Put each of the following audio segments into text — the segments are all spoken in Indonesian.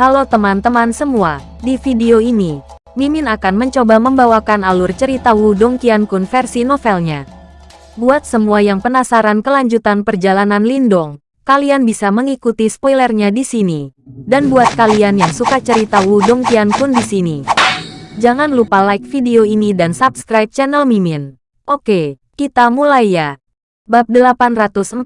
Halo teman-teman semua, di video ini, Mimin akan mencoba membawakan alur cerita Wudong Qiankun versi novelnya. Buat semua yang penasaran kelanjutan perjalanan Lindong, kalian bisa mengikuti spoilernya di sini. Dan buat kalian yang suka cerita Wudong Qiankun di sini, jangan lupa like video ini dan subscribe channel Mimin. Oke, kita mulai ya. Bab 849,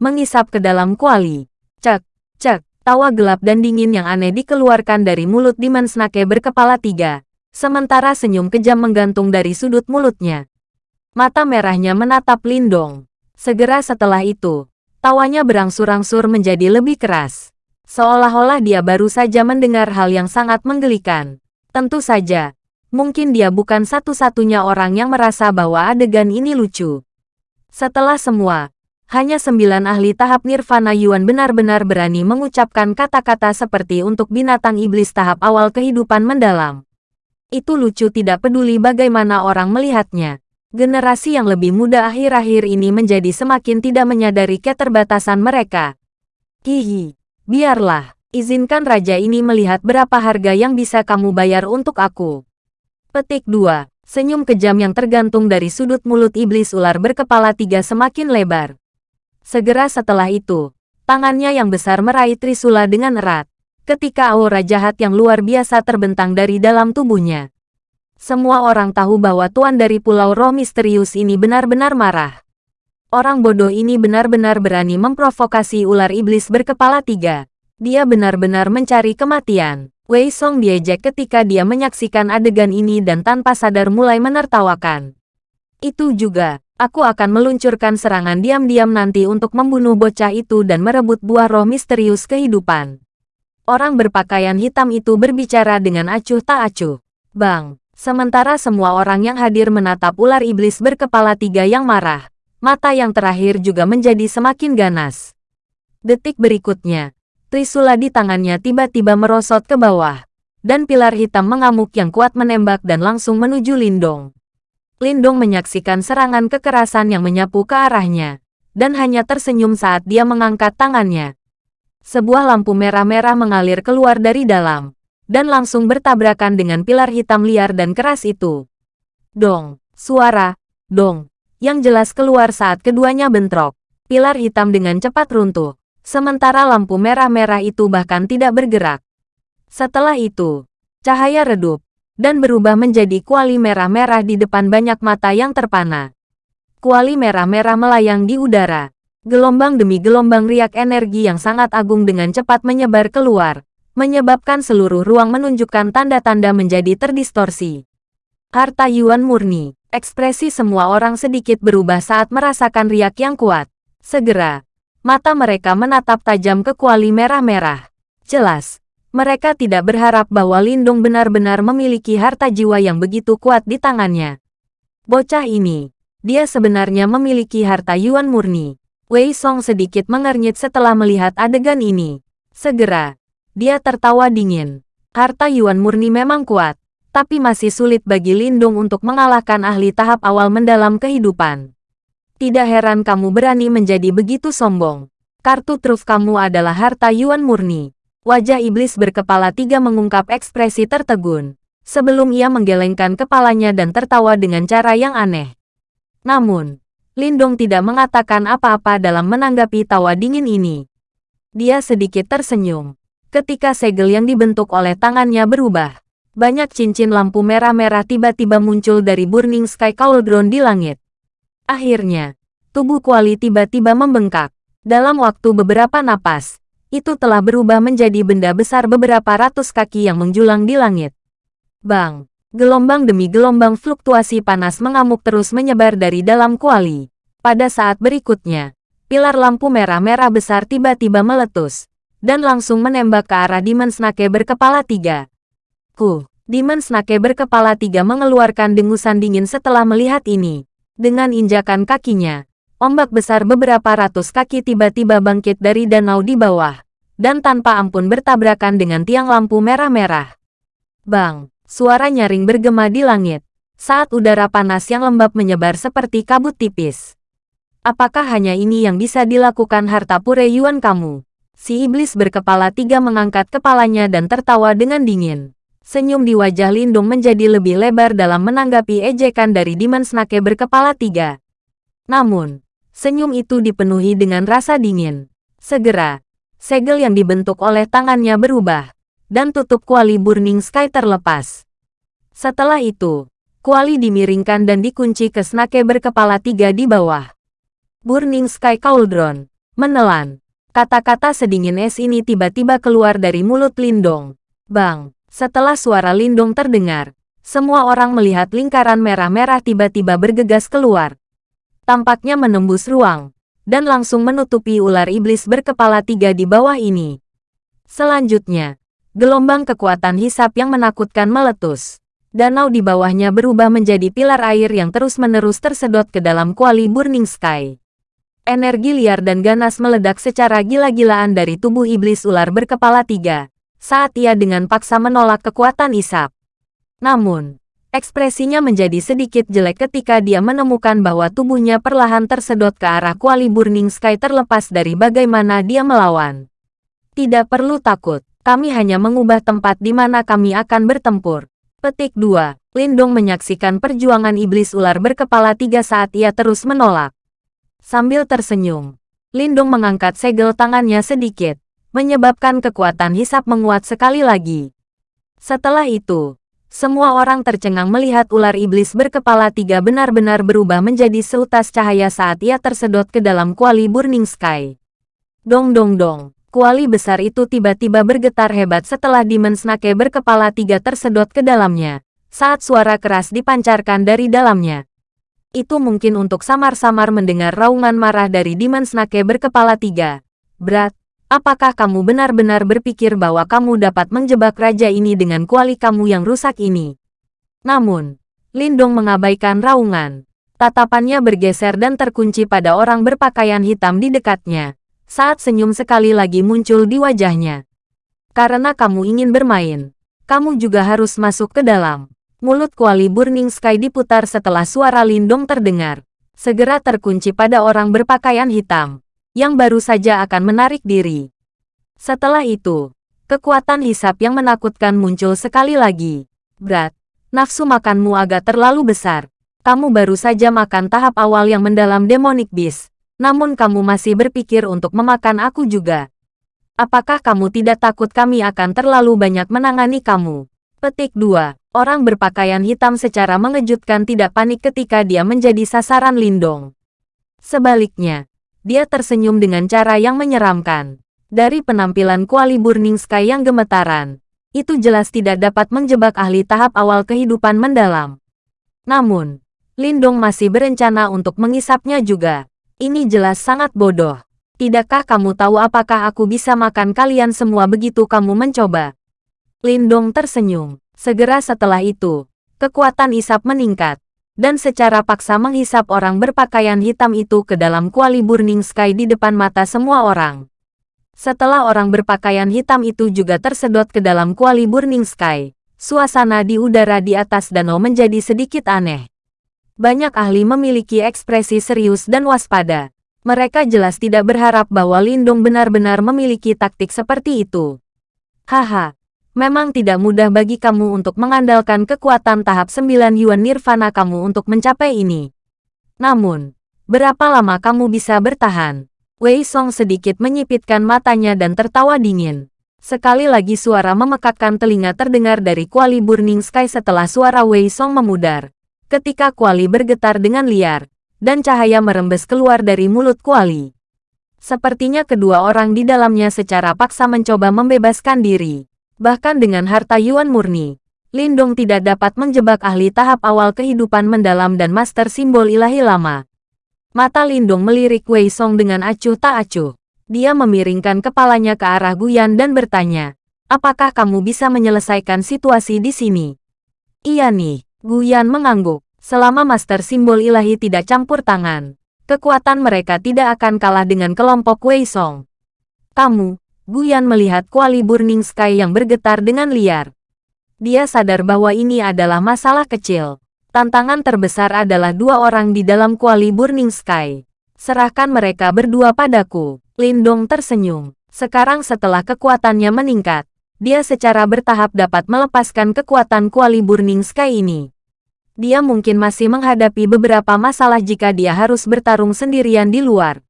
Mengisap ke dalam kuali. Cek, cek. Tawa gelap dan dingin yang aneh dikeluarkan dari mulut Demon Snake berkepala tiga, sementara senyum kejam menggantung dari sudut mulutnya. Mata merahnya menatap Lindong. Segera setelah itu, tawanya berangsur-angsur menjadi lebih keras. Seolah-olah dia baru saja mendengar hal yang sangat menggelikan. Tentu saja, mungkin dia bukan satu-satunya orang yang merasa bahwa adegan ini lucu. Setelah semua, hanya sembilan ahli tahap Nirvana Yuan benar-benar berani mengucapkan kata-kata seperti untuk binatang iblis tahap awal kehidupan mendalam. Itu lucu tidak peduli bagaimana orang melihatnya. Generasi yang lebih muda akhir-akhir ini menjadi semakin tidak menyadari keterbatasan mereka. Hihi, biarlah, izinkan raja ini melihat berapa harga yang bisa kamu bayar untuk aku. Petik 2. Senyum kejam yang tergantung dari sudut mulut iblis ular berkepala tiga semakin lebar. Segera setelah itu, tangannya yang besar meraih Trisula dengan erat, ketika aura jahat yang luar biasa terbentang dari dalam tubuhnya. Semua orang tahu bahwa tuan dari Pulau Roh Misterius ini benar-benar marah. Orang bodoh ini benar-benar berani memprovokasi ular iblis berkepala tiga. Dia benar-benar mencari kematian. Wei Song diejek ketika dia menyaksikan adegan ini dan tanpa sadar mulai menertawakan. Itu juga, aku akan meluncurkan serangan diam-diam nanti untuk membunuh bocah itu dan merebut buah roh misterius kehidupan. Orang berpakaian hitam itu berbicara dengan acuh tak acuh. Bang, sementara semua orang yang hadir menatap ular iblis berkepala tiga yang marah, mata yang terakhir juga menjadi semakin ganas. Detik berikutnya, Trisula di tangannya tiba-tiba merosot ke bawah, dan pilar hitam mengamuk yang kuat menembak dan langsung menuju Lindong. Lindong menyaksikan serangan kekerasan yang menyapu ke arahnya, dan hanya tersenyum saat dia mengangkat tangannya. Sebuah lampu merah-merah mengalir keluar dari dalam, dan langsung bertabrakan dengan pilar hitam liar dan keras itu. Dong, suara, dong, yang jelas keluar saat keduanya bentrok. Pilar hitam dengan cepat runtuh, sementara lampu merah-merah itu bahkan tidak bergerak. Setelah itu, cahaya redup, dan berubah menjadi kuali merah-merah di depan banyak mata yang terpana. Kuali merah-merah melayang di udara. Gelombang demi gelombang riak energi yang sangat agung dengan cepat menyebar keluar, menyebabkan seluruh ruang menunjukkan tanda-tanda menjadi terdistorsi. Harta Yuan murni, ekspresi semua orang sedikit berubah saat merasakan riak yang kuat. Segera, mata mereka menatap tajam ke kuali merah-merah. Jelas, mereka tidak berharap bahwa Lindung benar-benar memiliki harta jiwa yang begitu kuat di tangannya. Bocah ini, dia sebenarnya memiliki harta Yuan murni. Wei Song sedikit mengernyit setelah melihat adegan ini. Segera, dia tertawa dingin. Harta Yuan murni memang kuat, tapi masih sulit bagi Lindung untuk mengalahkan ahli tahap awal mendalam kehidupan. Tidak heran kamu berani menjadi begitu sombong. Kartu truf kamu adalah harta Yuan murni. Wajah iblis berkepala tiga mengungkap ekspresi tertegun, sebelum ia menggelengkan kepalanya dan tertawa dengan cara yang aneh. Namun, Lindong tidak mengatakan apa-apa dalam menanggapi tawa dingin ini. Dia sedikit tersenyum. Ketika segel yang dibentuk oleh tangannya berubah, banyak cincin lampu merah-merah tiba-tiba muncul dari Burning Sky Cauldron di langit. Akhirnya, tubuh Kuali tiba-tiba membengkak. Dalam waktu beberapa napas, itu telah berubah menjadi benda besar beberapa ratus kaki yang menjulang di langit. Bang! Gelombang demi gelombang fluktuasi panas mengamuk terus menyebar dari dalam kuali. Pada saat berikutnya, pilar lampu merah-merah besar tiba-tiba meletus, dan langsung menembak ke arah Demon Snake berkepala tiga. Ku, Demon Snake berkepala tiga mengeluarkan dengusan dingin setelah melihat ini. Dengan injakan kakinya, Ombak besar beberapa ratus kaki tiba-tiba bangkit dari danau di bawah, dan tanpa ampun bertabrakan dengan tiang lampu merah-merah. Bang! Suara nyaring bergema di langit, saat udara panas yang lembab menyebar seperti kabut tipis. Apakah hanya ini yang bisa dilakukan harta pure Yuan kamu? Si iblis berkepala tiga mengangkat kepalanya dan tertawa dengan dingin. Senyum di wajah Lindung menjadi lebih lebar dalam menanggapi ejekan dari Demon Snake berkepala tiga. Namun, senyum itu dipenuhi dengan rasa dingin. Segera, segel yang dibentuk oleh tangannya berubah, dan tutup kuali Burning Sky terlepas. Setelah itu, kuali dimiringkan dan dikunci ke Snake berkepala tiga di bawah. Burning Sky Cauldron, menelan. Kata-kata sedingin es ini tiba-tiba keluar dari mulut Lindong. Bang, setelah suara Lindong terdengar, semua orang melihat lingkaran merah-merah tiba-tiba bergegas keluar. Tampaknya menembus ruang, dan langsung menutupi ular iblis berkepala tiga di bawah ini. Selanjutnya, gelombang kekuatan hisap yang menakutkan meletus. Danau di bawahnya berubah menjadi pilar air yang terus-menerus tersedot ke dalam kuali Burning Sky. Energi liar dan ganas meledak secara gila-gilaan dari tubuh iblis ular berkepala tiga, saat ia dengan paksa menolak kekuatan isap. Namun, ekspresinya menjadi sedikit jelek ketika dia menemukan bahwa tubuhnya perlahan tersedot ke arah kuali Burning Sky terlepas dari bagaimana dia melawan. Tidak perlu takut, kami hanya mengubah tempat di mana kami akan bertempur. Petik 2. Lindong menyaksikan perjuangan iblis ular berkepala tiga saat ia terus menolak. Sambil tersenyum, Lindung mengangkat segel tangannya sedikit, menyebabkan kekuatan hisap menguat sekali lagi. Setelah itu, semua orang tercengang melihat ular iblis berkepala tiga benar-benar berubah menjadi seutas cahaya saat ia tersedot ke dalam kuali Burning Sky. Dong dong dong, kuali besar itu tiba-tiba bergetar hebat setelah Demon Snake berkepala tiga tersedot ke dalamnya, saat suara keras dipancarkan dari dalamnya. Itu mungkin untuk samar-samar mendengar raungan marah dari Demon Snake berkepala tiga. Berat, apakah kamu benar-benar berpikir bahwa kamu dapat menjebak raja ini dengan kuali kamu yang rusak ini? Namun, Lindong mengabaikan raungan. Tatapannya bergeser dan terkunci pada orang berpakaian hitam di dekatnya, saat senyum sekali lagi muncul di wajahnya. Karena kamu ingin bermain, kamu juga harus masuk ke dalam. Mulut kuali Burning Sky diputar setelah suara Lindong terdengar. Segera terkunci pada orang berpakaian hitam, yang baru saja akan menarik diri. Setelah itu, kekuatan hisap yang menakutkan muncul sekali lagi. Berat, nafsu makanmu agak terlalu besar. Kamu baru saja makan tahap awal yang mendalam Demonic Beast, namun kamu masih berpikir untuk memakan aku juga. Apakah kamu tidak takut kami akan terlalu banyak menangani kamu? Petik 2. Orang berpakaian hitam secara mengejutkan tidak panik ketika dia menjadi sasaran Lindong. Sebaliknya, dia tersenyum dengan cara yang menyeramkan. Dari penampilan kuali Burning Sky yang gemetaran, itu jelas tidak dapat menjebak ahli tahap awal kehidupan mendalam. Namun, Lindong masih berencana untuk mengisapnya juga. Ini jelas sangat bodoh. Tidakkah kamu tahu apakah aku bisa makan kalian semua begitu kamu mencoba? Lindong tersenyum. Segera setelah itu, kekuatan isap meningkat, dan secara paksa menghisap orang berpakaian hitam itu ke dalam kuali Burning Sky di depan mata semua orang. Setelah orang berpakaian hitam itu juga tersedot ke dalam kuali Burning Sky, suasana di udara di atas danau menjadi sedikit aneh. Banyak ahli memiliki ekspresi serius dan waspada. Mereka jelas tidak berharap bahwa Lindung benar-benar memiliki taktik seperti itu. Haha, Memang tidak mudah bagi kamu untuk mengandalkan kekuatan tahap 9 Yuan Nirvana kamu untuk mencapai ini. Namun, berapa lama kamu bisa bertahan? Wei Song sedikit menyipitkan matanya dan tertawa dingin. Sekali lagi suara memekakkan telinga terdengar dari kuali Burning Sky setelah suara Wei Song memudar. Ketika kuali bergetar dengan liar, dan cahaya merembes keluar dari mulut kuali. Sepertinya kedua orang di dalamnya secara paksa mencoba membebaskan diri. Bahkan dengan harta Yuan murni, Lindong tidak dapat menjebak ahli tahap awal kehidupan mendalam dan master simbol ilahi lama. Mata Lindong melirik Wei Song dengan acuh tak acuh. Dia memiringkan kepalanya ke arah Guyan dan bertanya, apakah kamu bisa menyelesaikan situasi di sini? Iya nih, Guyan mengangguk. Selama master simbol ilahi tidak campur tangan, kekuatan mereka tidak akan kalah dengan kelompok Wei Song. Kamu, Guyan melihat kuali Burning Sky yang bergetar dengan liar. Dia sadar bahwa ini adalah masalah kecil. Tantangan terbesar adalah dua orang di dalam kuali Burning Sky. Serahkan mereka berdua padaku. Lindong tersenyum. Sekarang setelah kekuatannya meningkat, dia secara bertahap dapat melepaskan kekuatan kuali Burning Sky ini. Dia mungkin masih menghadapi beberapa masalah jika dia harus bertarung sendirian di luar.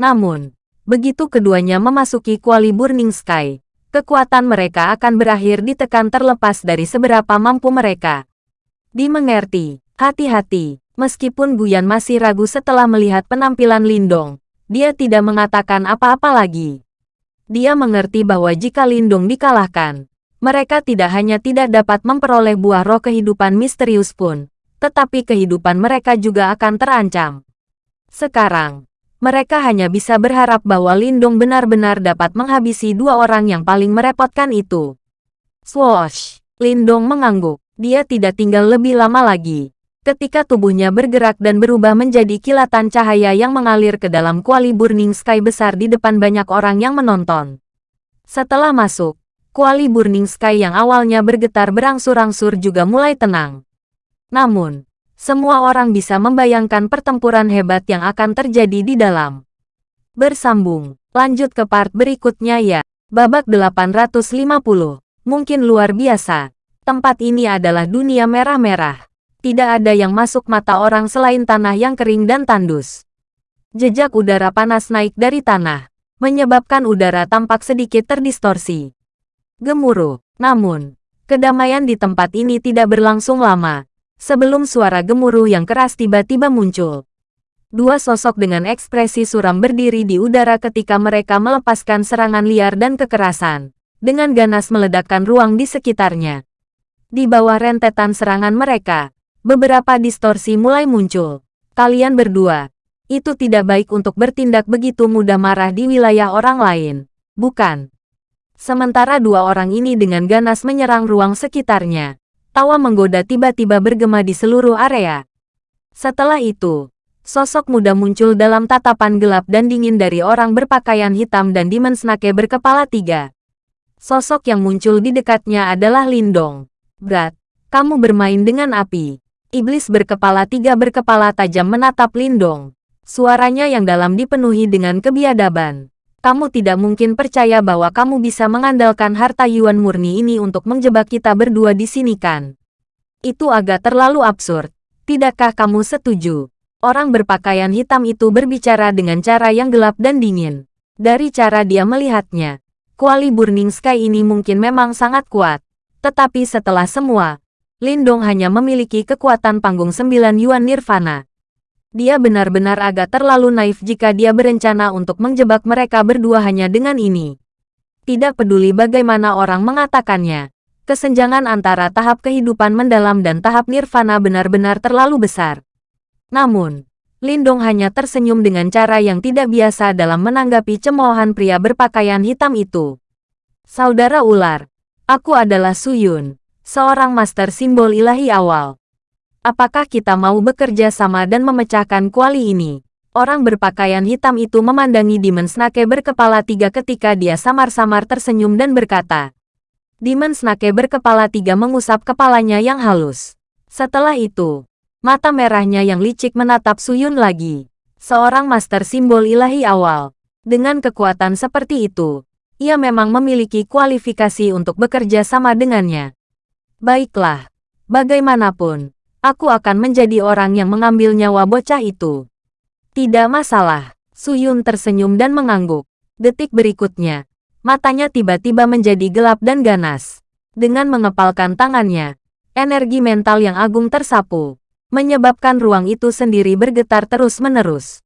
Namun, begitu keduanya memasuki kuali Burning Sky, kekuatan mereka akan berakhir ditekan terlepas dari seberapa mampu mereka. Dimengerti, hati-hati, meskipun Guyan masih ragu setelah melihat penampilan Lindong, dia tidak mengatakan apa-apa lagi. Dia mengerti bahwa jika Lindung dikalahkan, mereka tidak hanya tidak dapat memperoleh buah roh kehidupan misterius pun, tetapi kehidupan mereka juga akan terancam. Sekarang, mereka hanya bisa berharap bahwa Lindung benar-benar dapat menghabisi dua orang yang paling merepotkan itu. Swoosh! Lindong mengangguk. Dia tidak tinggal lebih lama lagi. Ketika tubuhnya bergerak dan berubah menjadi kilatan cahaya yang mengalir ke dalam kuali Burning Sky besar di depan banyak orang yang menonton. Setelah masuk, kuali Burning Sky yang awalnya bergetar berangsur-angsur juga mulai tenang. Namun, semua orang bisa membayangkan pertempuran hebat yang akan terjadi di dalam. Bersambung, lanjut ke part berikutnya ya. Babak 850, mungkin luar biasa. Tempat ini adalah dunia merah-merah tidak ada yang masuk mata orang selain tanah yang kering dan tandus. Jejak udara panas naik dari tanah, menyebabkan udara tampak sedikit terdistorsi. Gemuruh, namun, kedamaian di tempat ini tidak berlangsung lama, sebelum suara gemuruh yang keras tiba-tiba muncul. Dua sosok dengan ekspresi suram berdiri di udara ketika mereka melepaskan serangan liar dan kekerasan, dengan ganas meledakkan ruang di sekitarnya. Di bawah rentetan serangan mereka, beberapa distorsi mulai muncul. Kalian berdua, itu tidak baik untuk bertindak begitu mudah marah di wilayah orang lain, bukan? Sementara dua orang ini dengan ganas menyerang ruang sekitarnya, tawa menggoda tiba-tiba bergema di seluruh area. Setelah itu, sosok muda muncul dalam tatapan gelap dan dingin dari orang berpakaian hitam dan Demon Snake berkepala tiga. Sosok yang muncul di dekatnya adalah Lindong. Brat, kamu bermain dengan api. Iblis berkepala tiga berkepala tajam menatap Lindong. Suaranya yang dalam dipenuhi dengan kebiadaban. Kamu tidak mungkin percaya bahwa kamu bisa mengandalkan harta Yuan murni ini untuk menjebak kita berdua di sini kan? Itu agak terlalu absurd. Tidakkah kamu setuju? Orang berpakaian hitam itu berbicara dengan cara yang gelap dan dingin. Dari cara dia melihatnya, kuali Burning Sky ini mungkin memang sangat kuat. Tetapi setelah semua, Lindong hanya memiliki kekuatan panggung sembilan Yuan Nirvana. Dia benar-benar agak terlalu naif jika dia berencana untuk menjebak mereka berdua hanya dengan ini. Tidak peduli bagaimana orang mengatakannya, kesenjangan antara tahap kehidupan mendalam dan tahap nirvana benar-benar terlalu besar. Namun, Lindong hanya tersenyum dengan cara yang tidak biasa dalam menanggapi cemoohan pria berpakaian hitam itu. Saudara ular, aku adalah Suyun seorang master simbol ilahi awal. Apakah kita mau bekerja sama dan memecahkan kuali ini? Orang berpakaian hitam itu memandangi Demon Snake berkepala tiga ketika dia samar-samar tersenyum dan berkata. Demon Snake berkepala tiga mengusap kepalanya yang halus. Setelah itu, mata merahnya yang licik menatap Suyun lagi. Seorang master simbol ilahi awal. Dengan kekuatan seperti itu, ia memang memiliki kualifikasi untuk bekerja sama dengannya. Baiklah, bagaimanapun, aku akan menjadi orang yang mengambil nyawa bocah itu. Tidak masalah, Suyun tersenyum dan mengangguk. Detik berikutnya, matanya tiba-tiba menjadi gelap dan ganas. Dengan mengepalkan tangannya, energi mental yang agung tersapu, menyebabkan ruang itu sendiri bergetar terus-menerus.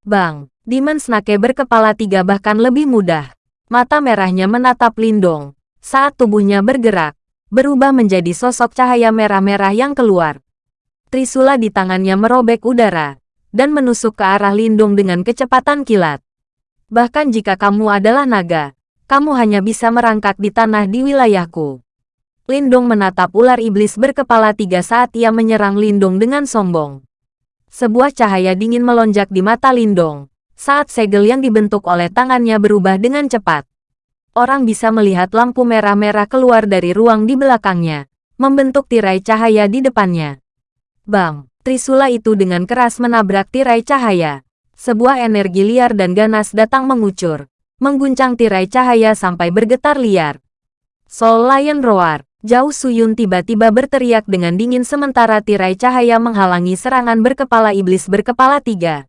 Bang, Demon Snake berkepala tiga bahkan lebih mudah. Mata merahnya menatap Lindong, saat tubuhnya bergerak, berubah menjadi sosok cahaya merah-merah yang keluar. Trisula di tangannya merobek udara, dan menusuk ke arah Lindung dengan kecepatan kilat. Bahkan jika kamu adalah naga, kamu hanya bisa merangkak di tanah di wilayahku. Lindung menatap ular iblis berkepala tiga saat ia menyerang Lindung dengan sombong. Sebuah cahaya dingin melonjak di mata Lindong, saat segel yang dibentuk oleh tangannya berubah dengan cepat orang bisa melihat lampu merah-merah keluar dari ruang di belakangnya, membentuk tirai cahaya di depannya. Bang, Trisula itu dengan keras menabrak tirai cahaya. Sebuah energi liar dan ganas datang mengucur, mengguncang tirai cahaya sampai bergetar liar. Soul Lion Roar, Jauh Suyun tiba-tiba berteriak dengan dingin sementara tirai cahaya menghalangi serangan berkepala iblis berkepala tiga.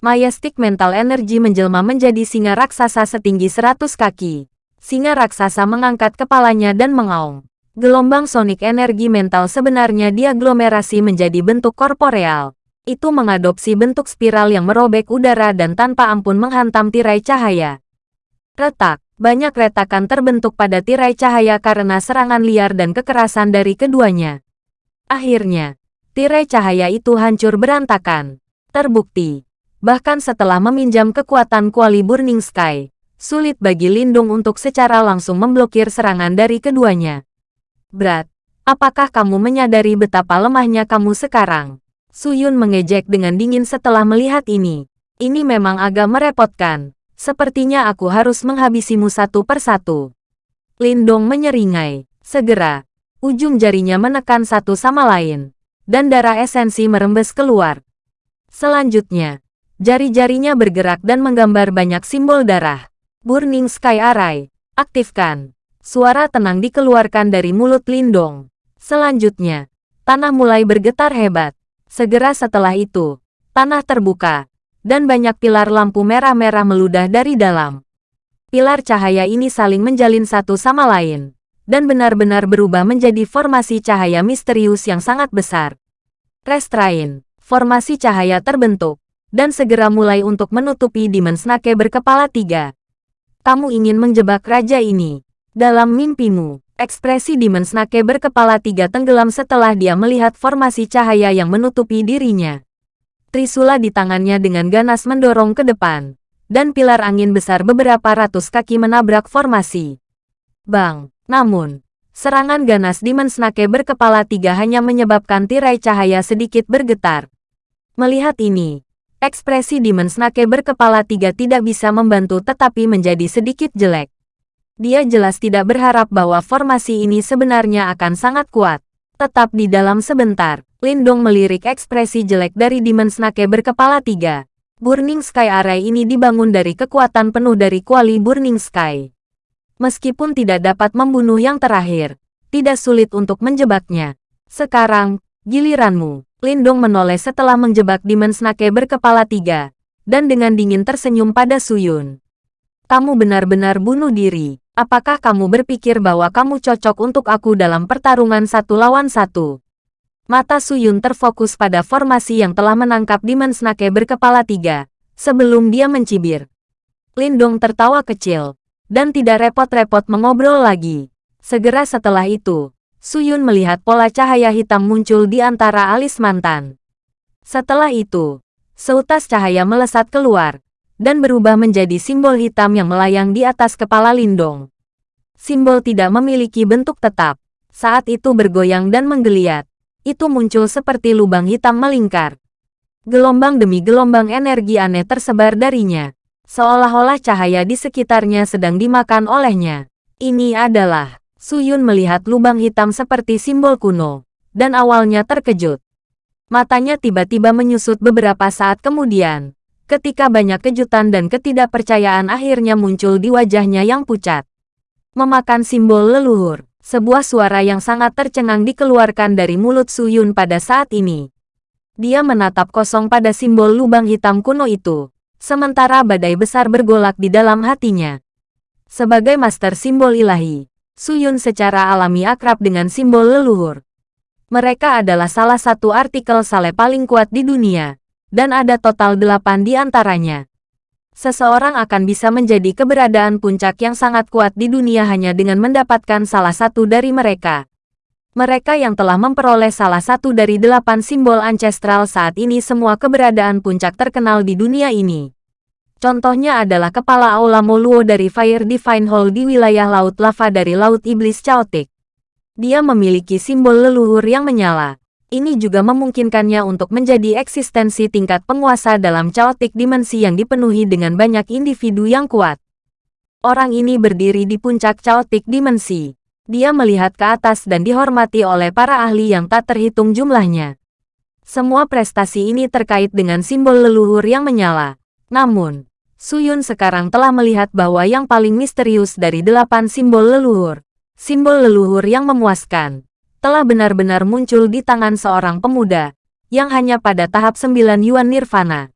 Majestic Mental Energy menjelma menjadi singa raksasa setinggi 100 kaki. Singa raksasa mengangkat kepalanya dan mengaung. Gelombang sonik energi mental sebenarnya diaglomerasi menjadi bentuk korporeal. Itu mengadopsi bentuk spiral yang merobek udara dan tanpa ampun menghantam tirai cahaya. Retak, banyak retakan terbentuk pada tirai cahaya karena serangan liar dan kekerasan dari keduanya. Akhirnya, tirai cahaya itu hancur berantakan. Terbukti, bahkan setelah meminjam kekuatan kuali Burning Sky, sulit bagi Lindung untuk secara langsung memblokir serangan dari keduanya. Berat, apakah kamu menyadari betapa lemahnya kamu sekarang? Suyun mengejek dengan dingin setelah melihat ini. Ini memang agak merepotkan. Sepertinya aku harus menghabisimu satu persatu. Lindong menyeringai. Segera, ujung jarinya menekan satu sama lain. Dan darah esensi merembes keluar. Selanjutnya, jari-jarinya bergerak dan menggambar banyak simbol darah. Burning Sky Array, aktifkan. Suara tenang dikeluarkan dari mulut Lindong. Selanjutnya, tanah mulai bergetar hebat. Segera setelah itu, tanah terbuka, dan banyak pilar lampu merah-merah meludah dari dalam. Pilar cahaya ini saling menjalin satu sama lain, dan benar-benar berubah menjadi formasi cahaya misterius yang sangat besar. Restrain, formasi cahaya terbentuk, dan segera mulai untuk menutupi Dimensnake berkepala tiga. Kamu ingin menjebak raja ini. Dalam mimpimu, ekspresi Dimensnake berkepala tiga tenggelam setelah dia melihat formasi cahaya yang menutupi dirinya. Trisula di tangannya dengan ganas mendorong ke depan, dan pilar angin besar beberapa ratus kaki menabrak formasi. Bang, namun, serangan ganas Demon Snake berkepala tiga hanya menyebabkan tirai cahaya sedikit bergetar. Melihat ini, ekspresi Demon Snake berkepala tiga tidak bisa membantu tetapi menjadi sedikit jelek. Dia jelas tidak berharap bahwa formasi ini sebenarnya akan sangat kuat. Tetap di dalam sebentar, Lindong melirik ekspresi jelek dari Demon Snake berkepala tiga. Burning Sky Array ini dibangun dari kekuatan penuh dari kuali Burning Sky. Meskipun tidak dapat membunuh yang terakhir, tidak sulit untuk menjebaknya. Sekarang, giliranmu. Lindong menoleh setelah menjebak Demon Snake berkepala tiga, dan dengan dingin tersenyum pada Suyun. Kamu benar-benar bunuh diri. Apakah kamu berpikir bahwa kamu cocok untuk aku dalam pertarungan satu lawan satu? Mata Suyun terfokus pada formasi yang telah menangkap Demon Snake berkepala tiga, sebelum dia mencibir. Lindong tertawa kecil, dan tidak repot-repot mengobrol lagi. Segera setelah itu, Suyun melihat pola cahaya hitam muncul di antara alis mantan. Setelah itu, seutas cahaya melesat keluar, dan berubah menjadi simbol hitam yang melayang di atas kepala Lindong. Simbol tidak memiliki bentuk tetap, saat itu bergoyang dan menggeliat itu muncul seperti lubang hitam melingkar. Gelombang demi gelombang energi aneh tersebar darinya. Seolah-olah cahaya di sekitarnya sedang dimakan olehnya. Ini adalah, Suyun melihat lubang hitam seperti simbol kuno, dan awalnya terkejut. Matanya tiba-tiba menyusut beberapa saat kemudian, ketika banyak kejutan dan ketidakpercayaan akhirnya muncul di wajahnya yang pucat. Memakan simbol leluhur. Sebuah suara yang sangat tercengang dikeluarkan dari mulut Suyun pada saat ini. Dia menatap kosong pada simbol lubang hitam kuno itu, sementara badai besar bergolak di dalam hatinya. Sebagai master simbol ilahi, Suyun secara alami akrab dengan simbol leluhur. Mereka adalah salah satu artikel sale paling kuat di dunia, dan ada total delapan di antaranya seseorang akan bisa menjadi keberadaan puncak yang sangat kuat di dunia hanya dengan mendapatkan salah satu dari mereka. Mereka yang telah memperoleh salah satu dari delapan simbol ancestral saat ini semua keberadaan puncak terkenal di dunia ini. Contohnya adalah kepala Aula Moluo dari Fire Divine Hall di wilayah Laut Lava dari Laut Iblis Chaotic. Dia memiliki simbol leluhur yang menyala. Ini juga memungkinkannya untuk menjadi eksistensi tingkat penguasa dalam chaotic dimensi yang dipenuhi dengan banyak individu yang kuat. Orang ini berdiri di puncak chaotic dimensi. Dia melihat ke atas dan dihormati oleh para ahli yang tak terhitung jumlahnya. Semua prestasi ini terkait dengan simbol leluhur yang menyala. Namun, Suyun sekarang telah melihat bahwa yang paling misterius dari delapan simbol leluhur, simbol leluhur yang memuaskan, telah benar-benar muncul di tangan seorang pemuda, yang hanya pada tahap sembilan Yuan Nirvana.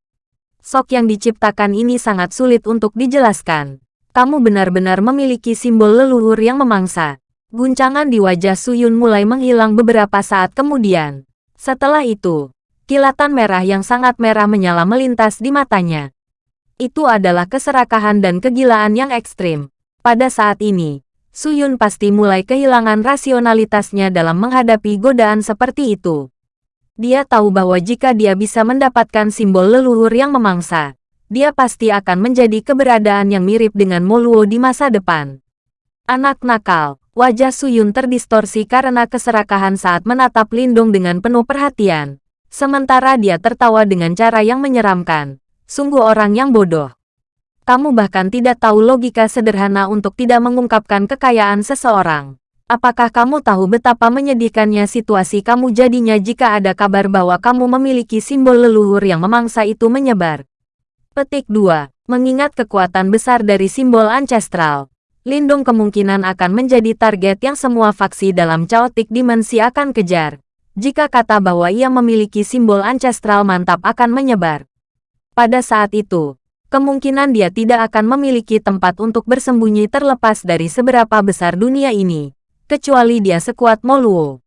Sok yang diciptakan ini sangat sulit untuk dijelaskan. Kamu benar-benar memiliki simbol leluhur yang memangsa. Guncangan di wajah Suyun mulai menghilang beberapa saat kemudian. Setelah itu, kilatan merah yang sangat merah menyala melintas di matanya. Itu adalah keserakahan dan kegilaan yang ekstrim. Pada saat ini, Suyun pasti mulai kehilangan rasionalitasnya dalam menghadapi godaan seperti itu. Dia tahu bahwa jika dia bisa mendapatkan simbol leluhur yang memangsa, dia pasti akan menjadi keberadaan yang mirip dengan Moluo di masa depan. Anak nakal, wajah Suyun terdistorsi karena keserakahan saat menatap Lindung dengan penuh perhatian. Sementara dia tertawa dengan cara yang menyeramkan. Sungguh orang yang bodoh. Kamu bahkan tidak tahu logika sederhana untuk tidak mengungkapkan kekayaan seseorang. Apakah kamu tahu betapa menyedihkannya situasi kamu jadinya jika ada kabar bahwa kamu memiliki simbol leluhur yang memangsa itu menyebar? Petik 2. Mengingat kekuatan besar dari simbol ancestral, Lindung kemungkinan akan menjadi target yang semua faksi dalam chaotic dimensi akan kejar. Jika kata bahwa ia memiliki simbol ancestral mantap akan menyebar. Pada saat itu, kemungkinan dia tidak akan memiliki tempat untuk bersembunyi terlepas dari seberapa besar dunia ini, kecuali dia sekuat Moluo.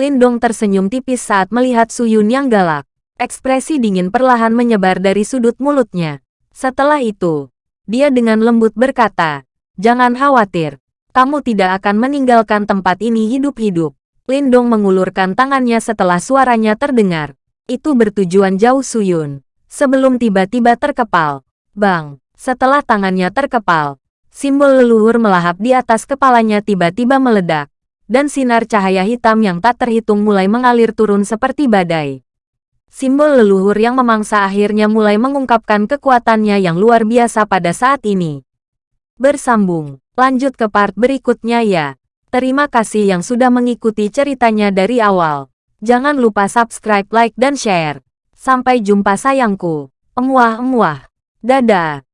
Lindong tersenyum tipis saat melihat Suyun yang galak. Ekspresi dingin perlahan menyebar dari sudut mulutnya. Setelah itu, dia dengan lembut berkata, Jangan khawatir, kamu tidak akan meninggalkan tempat ini hidup-hidup. Lindong mengulurkan tangannya setelah suaranya terdengar. Itu bertujuan jauh Suyun sebelum tiba-tiba terkepal. Bang, setelah tangannya terkepal, simbol leluhur melahap di atas kepalanya tiba-tiba meledak, dan sinar cahaya hitam yang tak terhitung mulai mengalir turun seperti badai. Simbol leluhur yang memangsa akhirnya mulai mengungkapkan kekuatannya yang luar biasa pada saat ini. Bersambung, lanjut ke part berikutnya ya. Terima kasih yang sudah mengikuti ceritanya dari awal. Jangan lupa subscribe, like, dan share. Sampai jumpa sayangku. Emuah-emuah. Dadah.